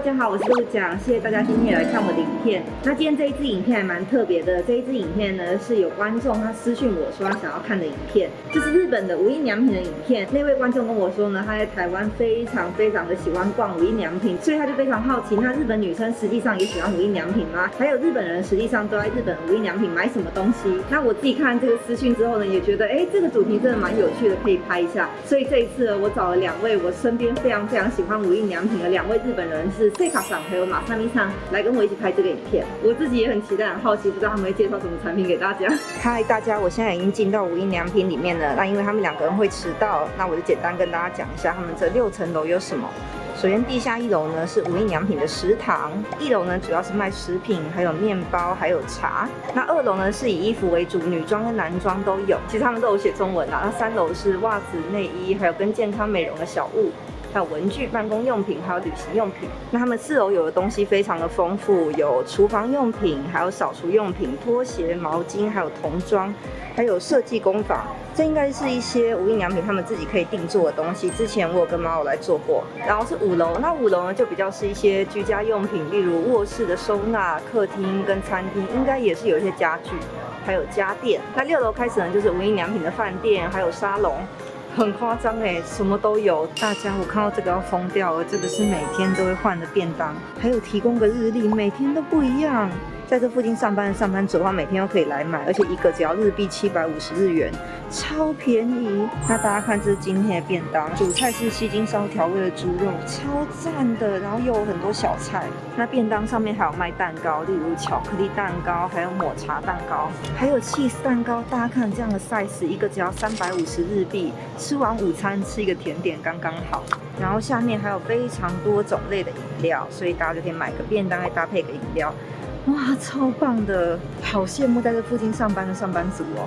大家好，我是陆讲，谢谢大家今天也来看我的影片。那今天这一支影片还蛮特别的，这一支影片呢是有观众他私讯我说他想要看的影片，这是日本的无印良品的影片。那位观众跟我说呢，他在台湾非常非常的喜欢逛无印良品，所以他就非常好奇，那日本女生实际上也喜欢无印良品吗？还有日本人实际上都在日本无印良品买什么东西？那我自己看这个私讯之后呢，也觉得哎，这个主题真的蛮有趣的，可以拍一下。所以这一次呢，我找了两位我身边非常非常喜欢无印良品的两位日本人是。塞卡桑还有马萨咪桑来跟我一起拍这个影片，我自己也很期待、很好奇，不知道他们会介绍什么产品给大家。嗨，大家，我现在已经进到无印良品里面了。那因为他们两个人会迟到，那我就简单跟大家讲一下他们这六层楼有什么。首先，地下一楼呢是无印良品的食堂，一楼呢主要是卖食品，还有面包，还有茶。那二楼呢是以衣服为主，女装跟男装都有，其实他们都有写中文啊。那三楼是袜子、内衣，还有跟健康美容的小物。还有文具、办公用品，还有旅行用品。那他们四楼有的东西非常的丰富，有厨房用品，还有扫除用品、拖鞋、毛巾，还有童装，还有设计工坊。这应该是一些无印良品他们自己可以定做的东西。之前我有跟猫友来做过。然后是五楼，那五楼呢就比较是一些居家用品，例如卧室的收纳、客厅跟餐厅，应该也是有一些家具，还有家电。那六楼开始呢就是无印良品的饭店，还有沙龙。很夸张哎，什么都有。大家，我看到这个要疯掉了，这个是每天都会换的便当，还有提供个日历，每天都不一样。在这附近上班的上班族的话，每天都可以来买，而且一个只要日币七百五十日元，超便宜。那大家看，这是今天的便当，主菜是西京烧调味的猪肉，超赞的。然后又有很多小菜。那便当上面还有卖蛋糕，例如巧克力蛋糕，还有抹茶蛋糕，还有戚风蛋糕。大家看这样的 size，一个只要三百五十日币，吃完午餐吃一个甜点刚刚好。然后下面还有非常多种类的饮料，所以大家就可以买个便当，再搭配个饮料。哇，超棒的！好羡慕在这附近上班的上班族哦。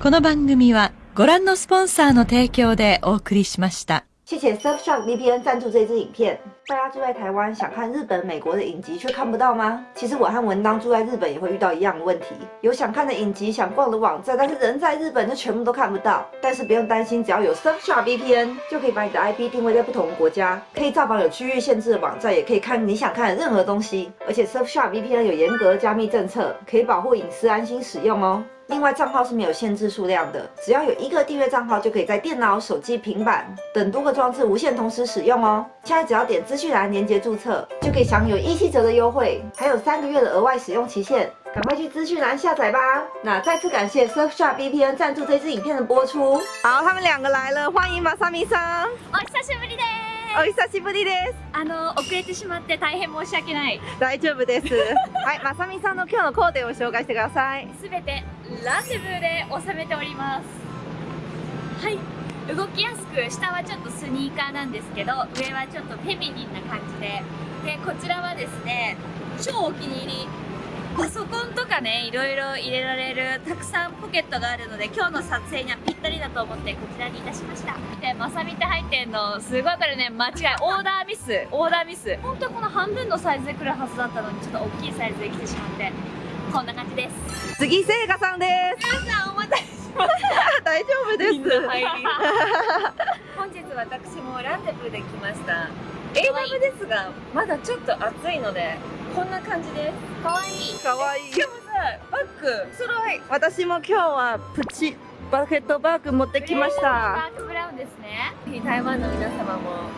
この番組はご覧のスポンサーの提供でお送りしました。谢谢 Surfshark VPN 赞助这支影片。大家住在台湾，想看日本、美国的影集却看不到吗？其实我和文当住在日本也会遇到一样的问题，有想看的影集、想逛的网站，但是人在日本就全部都看不到。但是不用担心，只要有 Surfshark VPN，就可以把你的 IP 定位在不同的国家，可以造访有区域限制的网站，也可以看你想看的任何东西。而且 Surfshark VPN 有严格加密政策，可以保护隐私，安心使用哦。另外，账号是没有限制数量的，只要有一个订阅账号，就可以在电脑、手机、平板等多个装置无线同时使用哦。现在只要点资讯栏连接注册，就可以享有一七折的优惠，还有三个月的额外使用期限，赶快去资讯栏下载吧。那再次感谢 Surfshark VPN 赞助这支影片的播出。好，他们两个来了，欢迎马萨米桑。お久しぶりです。 お久しぶりです。あの遅れてしまって大変申し訳ない。大丈夫です。はい、まさみさんの今日のコーデを紹介してください。すべてランデブーで収めておりますはい動きやすく下はちょっとスニーカーなんですけど上はちょっとフェミニンな感じででこちらはですね超お気に入りパソコンとかねいろいろ入れられるたくさんポケットがあるので今日の撮影にはぴったりだと思ってこちらにいたしました。でまさみって入ってんのすごいこれね間違いオーダーミス。オーダーミス本当はこの半分のサイズで来るはずだったのにちょっと大きいサイズで来てしまってこんな感じです。次聖華さんです。皆さんお待たせしました。大丈夫です。本日私もランデブーで来ました。英語ですがまだちょっと暑いのでこんな感じです。かわい。いかわいいしかもさバッグ？揃い。私も今日はプチバケットバッグ持ってきました、バークブラウンですね。台湾の皆様も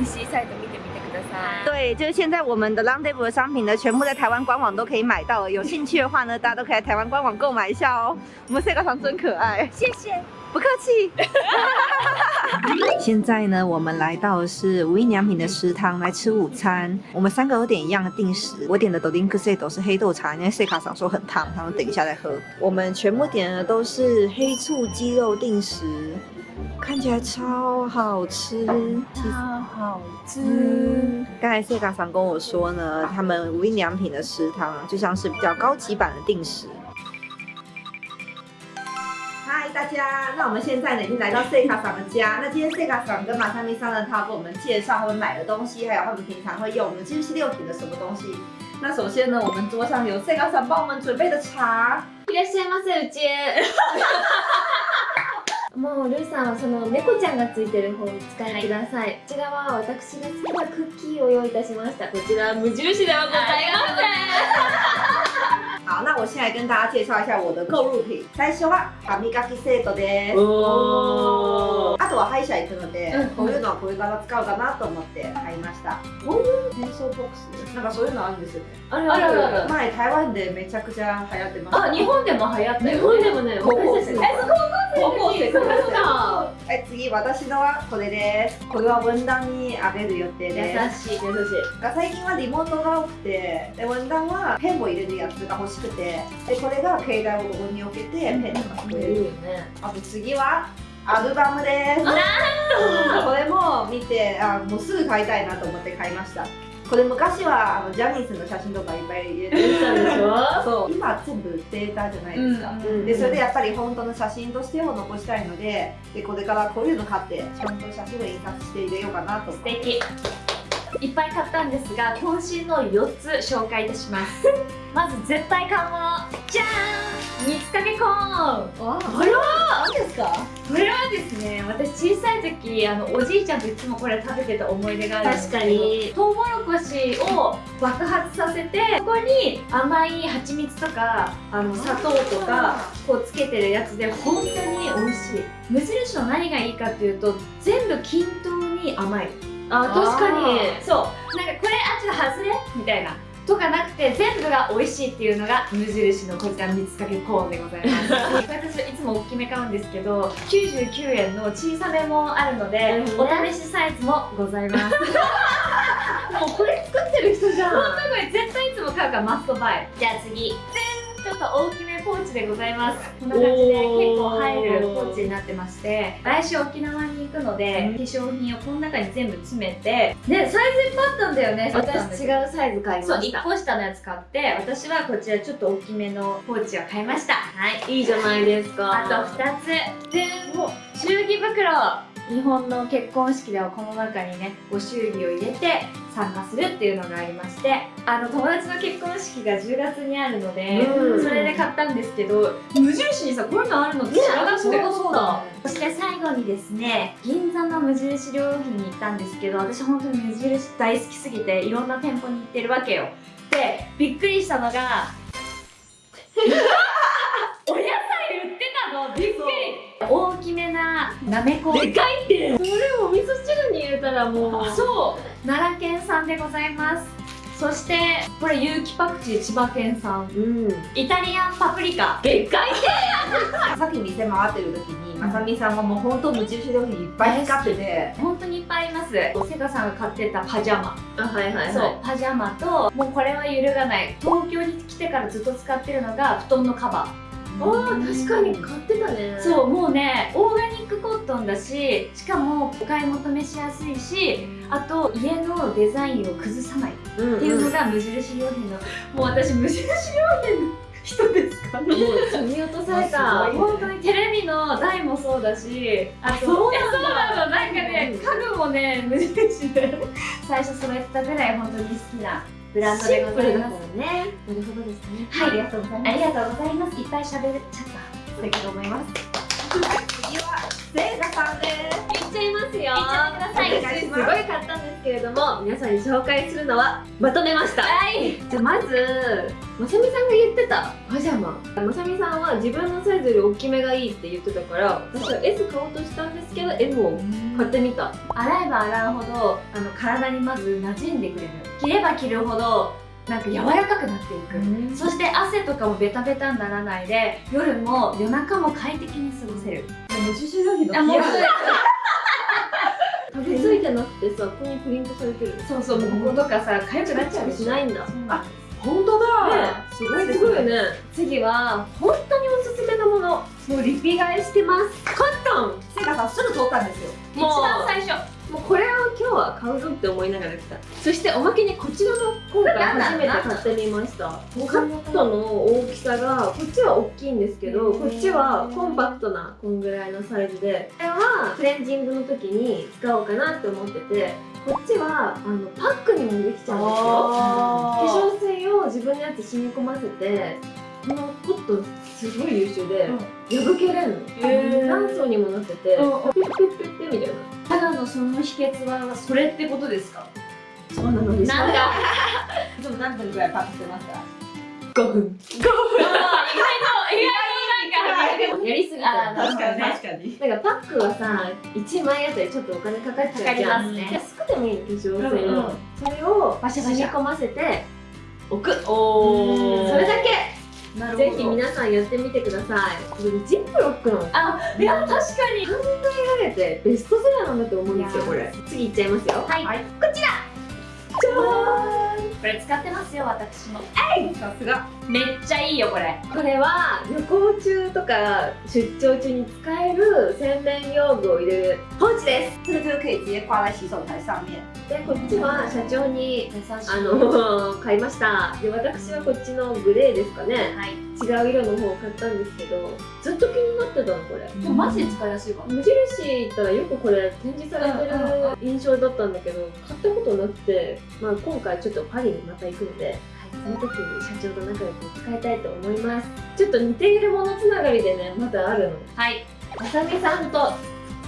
EC サイト見てみてください。对，就是现在我们的 Rendezvous 的商品呢，全部在台湾官网都可以买到了。有兴趣的话呢，大家都可以在台湾官网购买一下哦。我们 Sega 厂真可爱，谢谢，不客气。现在呢，我们来到的是无印良品的食堂来吃午餐。我们三个有点一样的定时，我点的豆丁克塞都是黑豆茶，因为 Sega 厂说很烫，他们等一下再喝。我们全部点的都是黑醋鸡肉定时。看起来超好吃，超好吃。刚才谢嘎桑跟我说呢，他们无印良品的食堂就像是比较高级版的定时。嗨，大家，那我们现在呢已经来到谢卡桑的家。那今天谢卡桑跟马三他给我们介绍他们买的东西，还有他们平常会用的，六品的什么东西。那首先呢，我们桌上有谢卡桑帮我们准备的茶。いらっしゃいませ、うち。もうルーさんはその猫ちゃんがついてる方を使いください、こちらは私が好きなクッキーを用意いたしましたこちら無印ではございま好，那我先来跟大家介绍一下我的购入品。最初は歯磨きセットです。おあ とは歯医者行くので、うん。こういうのはこれから使うかなと思って買いました。こういう転送ボックス？なんかそういうのあるんですよね。あるあるある。前台湾でめちゃくちゃ流行ってました。あ日本でも流行ったよ日本でもね高校生高校生高校生そうだはい、次私のはこれです。これは分断にあげる予定です。優しい優しい。最近はリモートが多くて、で分断はペンを入れるやつが欲しくて、でこれが携帯をここに置けてペンとかこれいいよね。あと次はアルバムです。これも見てあもうすぐ買いたいなと思って買いました。これ昔はあのジャニーズの写真とかいっぱい入れてしたでしょ？そう。今全部データじゃないですか。うんでそれでやっぱり本当の写真としても残したいのででこれからこういうの買ってちゃんと写真を印刷して入れようかなと思って。素敵。いっぱい買ったんですが渾身の4つ紹介いたします。まず絶対買うものじゃーん蜜かけコーン。これは何ですか？これはですね私小さい時あのおじいちゃんといつもこれ食べてた思い出があるんですけど確かに。トウモロコシを爆発させてそこに甘い蜂蜜とかあの砂糖とかこうつけてるやつで本当に美味しい。無印の何がいいかっていうと全部均等に甘い。あ確かに。そう。なんかこれあちょっと外れ？みたいなとかなくて全部が美味しいっていうのが無印のこちら蜜かけコーンでございます。私いつも大きめ買うんですけど99円の小さめもあるので、お試しサイズもございます。もうこれ作ってる人じゃん。本当これ絶対いつも買うからマストバイ。じゃあ次ちょっと大きめポーチでございます。こんな感じで結構入るポーチになってまして来週沖縄に行くので化粧品をこの中に全部詰めてねサイズいっぱいあったんだよね。私違うサイズ買いそう1ました個下のやつ買って私はこちらちょっと大きめのポーチを買いました。はい。いいじゃないですか。あと2つ。で祝儀袋日本の結婚式ではこの中にねご祝儀を入れて参加するっていうのがありましてあの友達の結婚式が10月にあるので、うん。それで買ったんですけど無印にさこういうのあるのって知らなくて、そうだそうだ。そして最後にですね銀座の無印良品に行ったんですけど私本当に無印大好きすぎていろんな店舗に行ってるわけよ。でびっくりしたのが お野菜売ってたの。びっくり大きめななめこ。でかいって。それを味噌汁に入れたらもう。そう。奈良県産でございます。そしてこれ有機パクチー千葉県産。うん。イタリアンパプリカ。でかいって。さっき店回ってる時にまさみさんはもう本当無印良品いっぱい使ってて。本当にいっぱいあります。セガさんが買ってたパジャマ。あはいはいはい。そう。パジャマともうこれは揺るがない。東京に来てからずっと使ってるのが布団のカバーあー確かに買ってたね。そうもうねオーガニックコットンだししかもお買い求めしやすいしあと家のデザインを崩さない。っうん。ていうのが無印良品の、もう私無印良品の人ですかもう積み落とされた。本当にテレビの台もそうだしあとそうなの。なんかねうん家具もね無印で 最初揃えてたぐらい本当に好きなブランドでございますね。なるほどですねはい。ありがとうございます。ありがとうございますいっぱい喋っちゃった素敵と思います。次はセイガさんです。言っちゃいますよ。いっちゃってくださいすごい買ったんですけれども皆さんに紹介するのはまとめました。はい。じゃあまずまさみさんが言ってた。パジャマ。まさみさんは自分のサイズより大きめがいいって言ってたから私は S 買おうとしたんですけど M を買ってみた。洗えば洗うほどあの体にまず馴染んでくれる着れば着るほどなんか柔らかくなっていく、そして汗とかもベタベタにならないで夜も夜中も快適に過ごせる。無印良品あもう 食べついてなくてさここにプリントされてる。そうそうもうこことかさ痒くなっちゃうでしないんだあ本当だ、ねすごいですすごいよね。次は本当におすすめなもの。もうリピ買いしてます。コットン。セイガさんすぐ通ったんですよ。一番最初もうこれを今日は買うぞって思いながら来た。そしておまけにこちらの今回初めて買ってみました。カットの大きさがこっちは大きいんですけどこっちはコンパクトなこんぐらいのサイズで。これはクレンジングの時に使おうかなって思っててこっちはあのパックにもできちゃうんですよ。化粧水を自分のやつ染み込ませてこのポットすごい優秀で、うん。破けれんの、へー。何層にもなってて、うん。ピッピッピッその秘訣はそれってことですか？そうなのでなんだ？いつも何分ぐらいパックしてますか？5分。意外と意外となんかやりすぎた。確かにね。かに。なんかパックはさ1枚あたりちょっとお金かかっちゃうじゃん。かかりますね。安くてもいい化粧水の、うそれをバシャバシャ。染み込ませて置く。おそれだけぜひ皆さんやってみてください。ジップロックの。あいや確かに。考えられてベストセラーなんだと思うんですよこれ。次いっちゃいますよ。はい、はい。こちら。これ使ってますよ私も。さすが。めっちゃいいよこれ。これは旅行中とか出張中に使える洗面用具を入れる。ポーチです。这个就是可以直接挂在洗手台上面でこっちは社長にあの買いました。で私はこっちのグレーですかね。はい。違う色の方を買ったんですけどずっと気になってたのこれ。マジで使いやすいかも無印行ったらよくこれ展示されてる印象だったんだけど買ったことなくて、まあ、今回ちょっとパリにまた行くので、その時に社長と仲良く使いたいと思います。ちょっと似ているものつながりでねまだあるの。はい。あさみさんと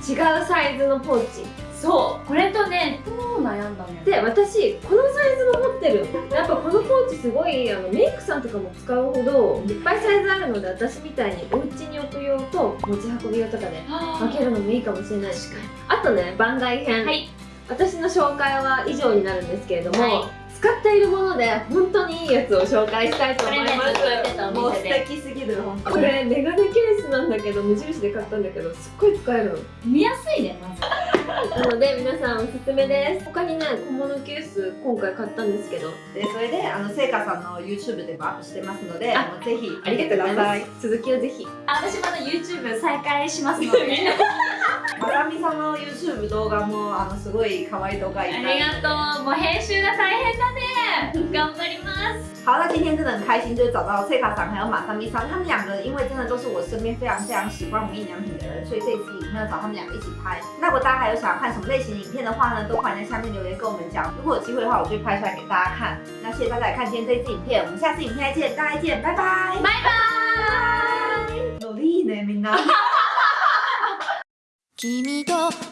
違うサイズのポーチそうこれとね超悩んだのよで私このサイズも持ってる。やっぱこのポーチすごいあのメイクさんとかも使うほどいっぱいサイズあるので私みたいにお家に置く用と持ち運び用とかで分けるのもいいかもしれないし。あとね番外編、はい。私の紹介は以上になるんですけれども、はい。使っているもので本当にいいやつを紹介したいと思いまこれねずっと言ってたおもう素敵すぎる本当すこれメガネケースなんだけど無印で買ったんだけどすっごい使えるの。見やすいねまずなので皆さんおすすめです。他にね小物ケース今回買ったんですけど。でそれであのせいかさんの YouTube でもアップしてますのでああのぜひありがとうございます。続きをぜひ。あ私まだ YouTube 再開しますので。まさみさんの YouTube 動画もあのすごい可愛い動画いっぱい。ありがとう。もう編集が大変だね。頑張ります。好，那今天真的很开心，就是找到翠卡桑还有马桑咪桑，他们两个因为真的都是我身边非常非常喜欢无印良品的人，所以这一次影片要找他们两个一起拍。那如果大家还有想要看什么类型的影片的话呢，都欢迎在下面留言跟我们讲。如果有机会的话，我就会拍出来给大家看。那谢谢大家来看今天这一支影片，我们下次影片再见，大家见，拜拜，バイバーイ努力呢，みんな。